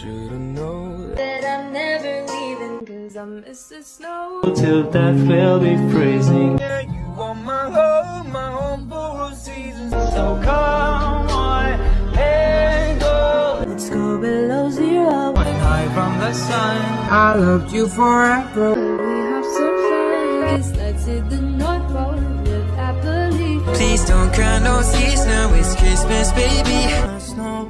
should've known that I'm never leaving Cause I miss the snow. Till death will be freezing Yeah, you are my home, my home for all seasons. So come on, and go. Let's go below zero. When High from the sun. I loved you forever. We have some fun let's hit the North Pole Live happily. Please don't cry no season it's Christmas, baby. Snow